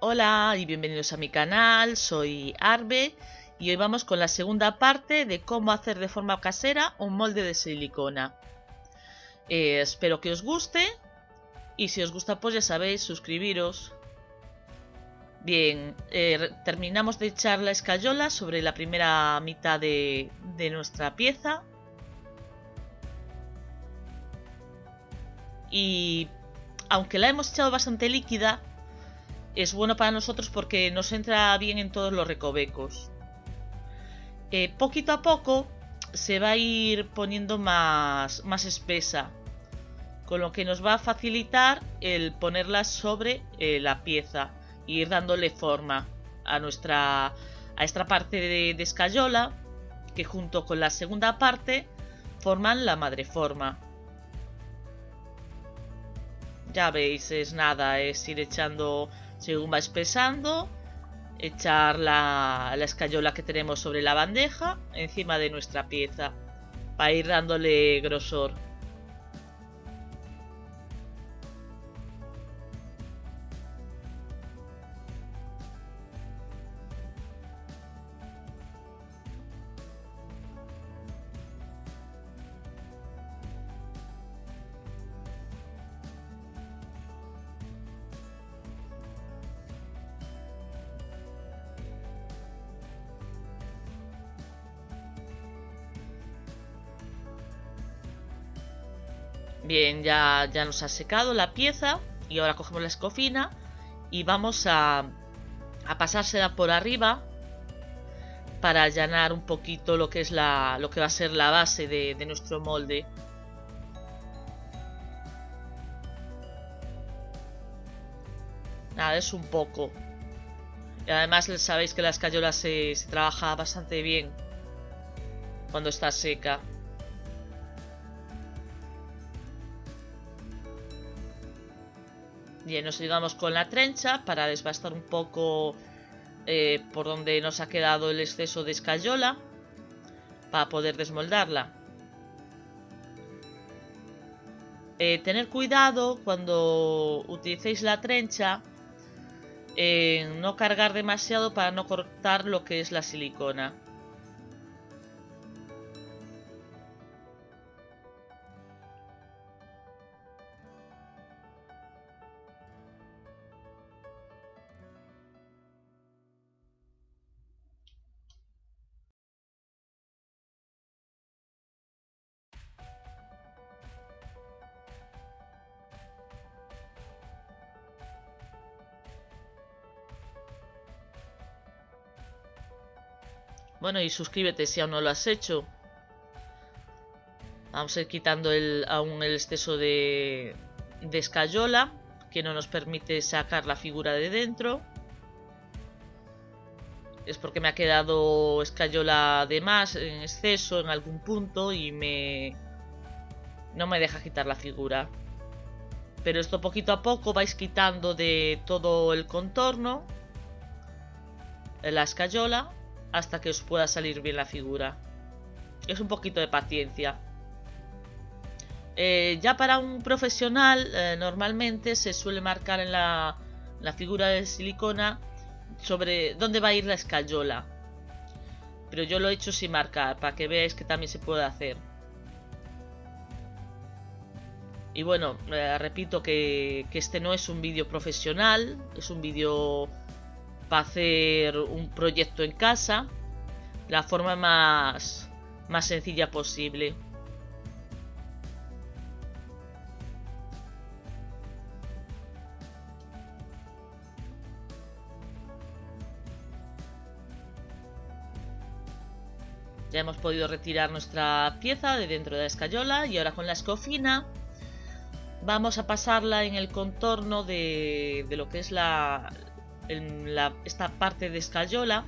Hola y bienvenidos a mi canal, soy Arbe y hoy vamos con la segunda parte de cómo hacer de forma casera un molde de silicona. Eh, espero que os guste y si os gusta pues ya sabéis, suscribiros. Bien, eh, terminamos de echar la escayola sobre la primera mitad de, de nuestra pieza. Y aunque la hemos echado bastante líquida, es bueno para nosotros porque nos entra bien en todos los recovecos. Eh, poquito a poco se va a ir poniendo más, más espesa, con lo que nos va a facilitar el ponerla sobre eh, la pieza e ir dándole forma a nuestra a esta parte de, de escayola que junto con la segunda parte forman la madre forma. Ya veis, es nada, es ir echando según va espesando, echar la, la escayola que tenemos sobre la bandeja encima de nuestra pieza para ir dándole grosor. Bien, ya, ya nos ha secado la pieza y ahora cogemos la escofina y vamos a, a pasársela por arriba para allanar un poquito lo que es la lo que va a ser la base de, de nuestro molde. Nada, es un poco. Y además sabéis que la escayola se, se trabaja bastante bien cuando está seca. Bien, nos ayudamos con la trencha para desbastar un poco eh, por donde nos ha quedado el exceso de escayola para poder desmoldarla. Eh, tener cuidado cuando utilicéis la trencha en no cargar demasiado para no cortar lo que es la silicona. Bueno, y suscríbete si aún no lo has hecho. Vamos a ir quitando aún el exceso de, de escayola, que no nos permite sacar la figura de dentro. Es porque me ha quedado escayola de más en exceso en algún punto y me... No me deja quitar la figura. Pero esto poquito a poco vais quitando de todo el contorno. La escayola hasta que os pueda salir bien la figura. Es un poquito de paciencia. Eh, ya para un profesional, eh, normalmente se suele marcar en la, la, figura de silicona sobre dónde va a ir la escayola. Pero yo lo he hecho sin marcar, para que veáis que también se puede hacer. Y bueno, eh, repito que, que este no es un vídeo profesional, es un vídeo para hacer un proyecto en casa la forma más, más sencilla posible. Ya hemos podido retirar nuestra pieza de dentro de la escayola y ahora con la escofina vamos a pasarla en el contorno de, de lo que es la, en esta parte de escayola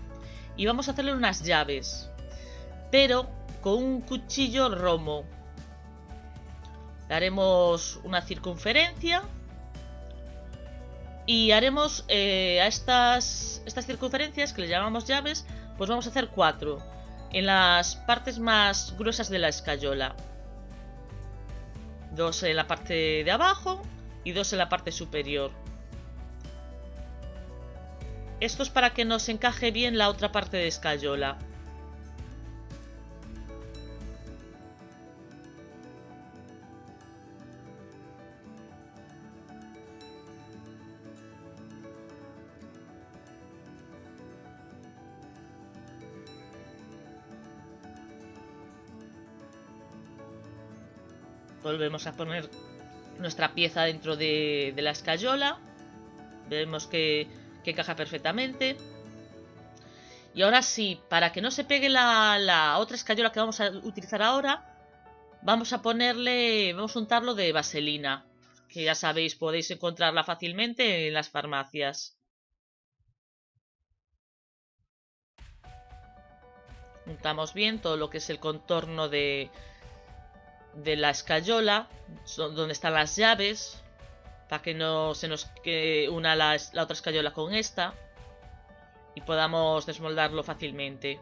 y vamos a hacerle unas llaves, pero con un cuchillo romo. Le haremos una circunferencia y haremos eh, a estas, estas circunferencias que le llamamos llaves, pues vamos a hacer cuatro en las partes más gruesas de la escayola. Dos en la parte de abajo y dos en la parte superior. Esto es para que nos encaje bien la otra parte de escayola. Volvemos a poner nuestra pieza dentro de, la escayola. Vemos que, que, encaja perfectamente. Y ahora sí, para que no se pegue la, otra escayola que vamos a utilizar ahora, vamos a ponerle, vamos a untarlo de vaselina. Que ya sabéis, podéis encontrarla fácilmente en las farmacias. Untamos bien todo lo que es el contorno de, de la escayola, donde están las llaves, para que no se nos una la, la otra escayola con esta y podamos desmoldarlo fácilmente.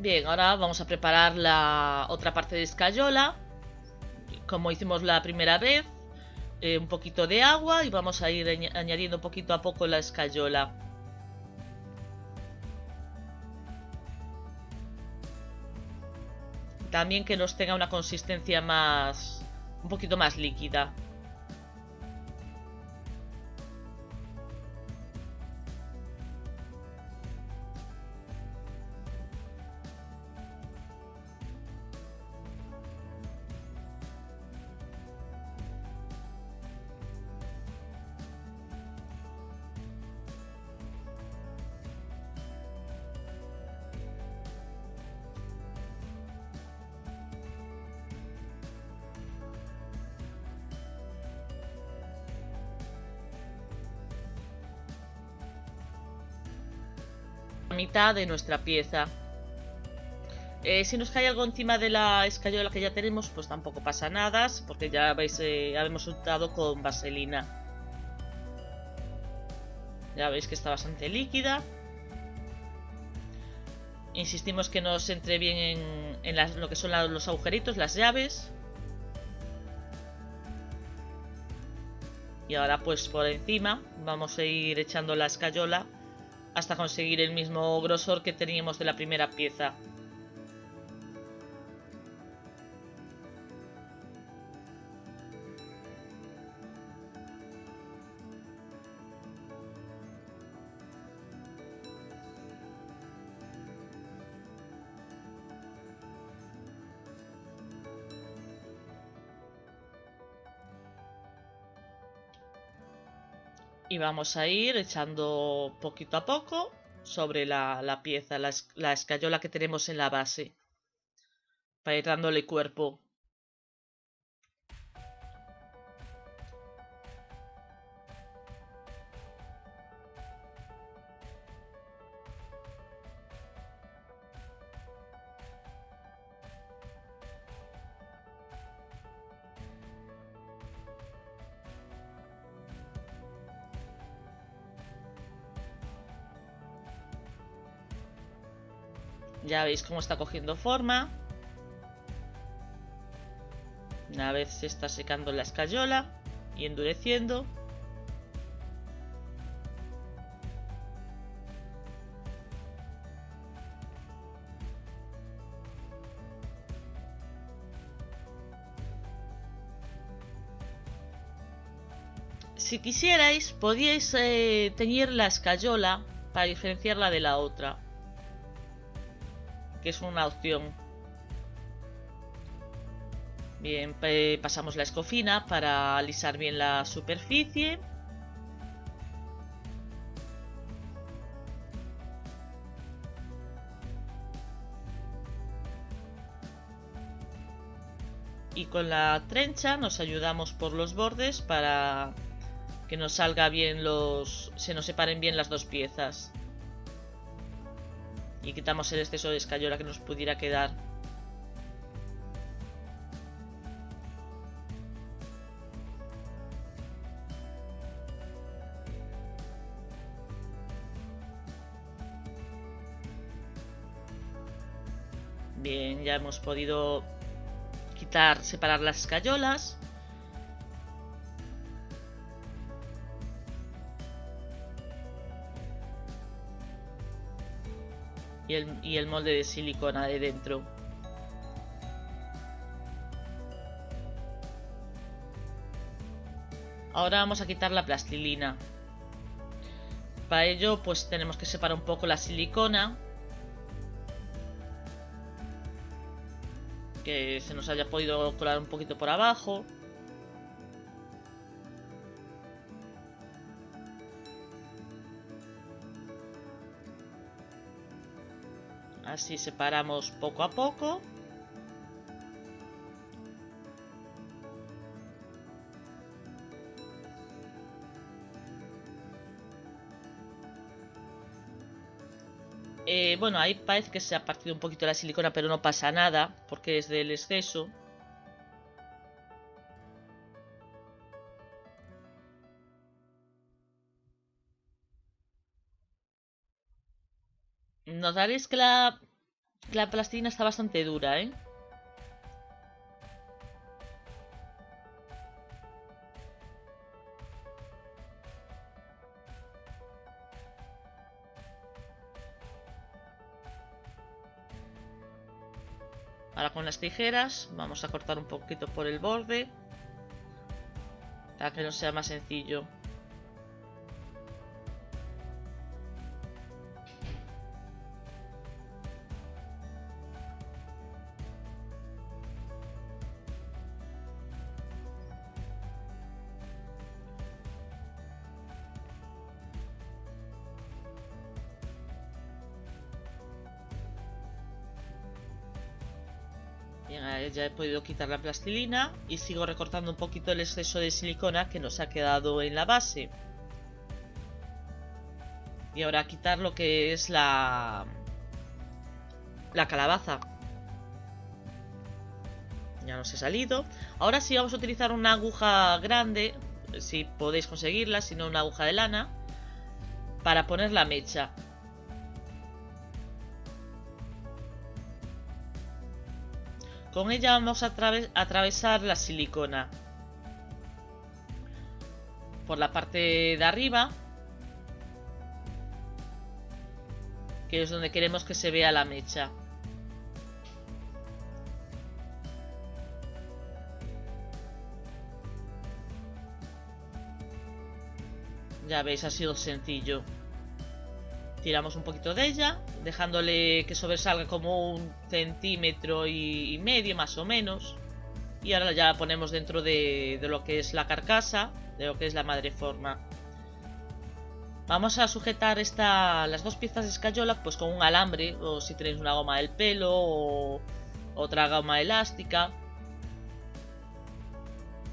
Bien, ahora vamos a preparar la otra parte de escayola. Como hicimos la primera vez. Eh, un poquito de agua y vamos a ir añadiendo poquito a poco la escayola. También que nos tenga una consistencia más... un poquito más líquida. Mitad de nuestra pieza. Eh, si nos cae algo encima de la escayola que ya tenemos, pues tampoco pasa nada, porque ya veis, eh, hemos untado con vaselina. Ya veis que está bastante líquida. Insistimos que nos entre bien en, lo que son los agujeritos, las llaves. Y ahora pues por encima vamos a ir echando la escayola hasta conseguir el mismo grosor que teníamos de la primera pieza. Vamos a ir echando poquito a poco sobre la, pieza, la, la, escayola que tenemos en la base para ir dándole cuerpo. Ya veis cómo está cogiendo forma. Una vez se está secando la escayola y endureciendo. Si quisierais, podíais eh, teñir la escayola para diferenciarla de la otra que es una opción. Bien, pasamos la escofina para alisar bien la superficie. Y con la trencha nos ayudamos por los bordes para Que nos salga bien los... Se nos separen bien las dos piezas. Y quitamos el exceso de escayola que nos pudiera quedar. Bien, ya hemos podido quitar, separar las escayolas. Y el, molde de silicona de dentro. Ahora vamos a quitar la plastilina. Para ello pues tenemos que separar un poco la silicona que se nos haya podido colar un poquito por abajo. Así separamos poco a poco. Eh, bueno, ahí parece que se ha partido un poquito la silicona, pero no pasa nada, porque es del exceso. Notaréis que la, la plastilina está bastante dura, ¿eh? Ahora con las tijeras vamos a cortar un poquito por el borde para que no sea más sencillo. Ya he podido quitar la plastilina y sigo recortando un poquito el exceso de silicona que nos ha quedado en la base. Y ahora quitar lo que es la, la calabaza. Ya nos he salido. Ahora sí vamos a utilizar una aguja grande, si podéis conseguirla, si no una aguja de lana, para poner la mecha. Con ella vamos a atravesar la silicona por la parte de arriba, que es donde queremos que se vea la mecha. Ya veis, ha sido sencillo. Tiramos un poquito de ella, dejándole que sobresalga como un centímetro y medio más o menos. Y ahora ya la ponemos dentro de, lo que es la carcasa, de lo que es la madre forma. Vamos a sujetar esta, las dos piezas de escayola pues con un alambre, o si tenéis una goma del pelo, o otra goma elástica.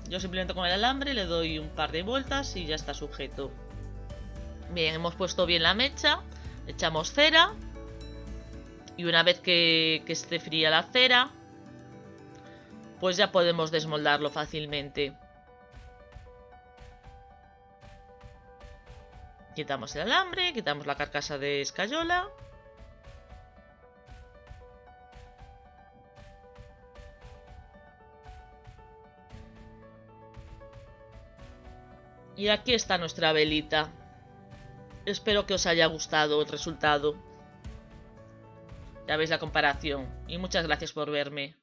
Yo simplemente con el alambre le doy un par de vueltas y ya está sujeto. Bien, hemos puesto bien la mecha. Echamos cera. Y una vez que, esté fría la cera, pues ya podemos desmoldarlo fácilmente. Quitamos el alambre, quitamos la carcasa de escayola. Y aquí está nuestra velita. Espero que os haya gustado el resultado. Ya veis la comparación. Y muchas gracias por verme.